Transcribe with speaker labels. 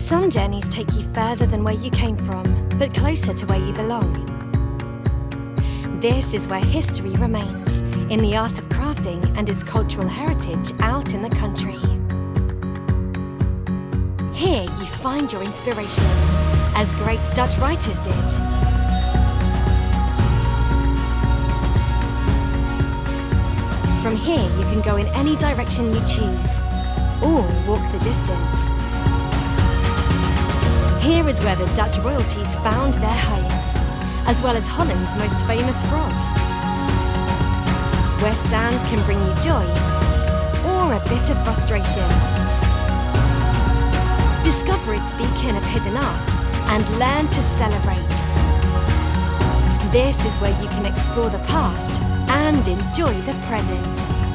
Speaker 1: Some journeys take you further than where you came from, but closer to where you belong. This is where history remains, in the art of crafting and its cultural heritage out in the country. Here you find your inspiration, as great Dutch writers did. From here you can go in any direction you choose, or walk the distance. Here is where the Dutch royalties found their home, as well as Holland's most famous frog. Where sand can bring you joy, or a bit of frustration. Discover its beacon of hidden arts and learn to celebrate. This is where you can explore the past and enjoy the present.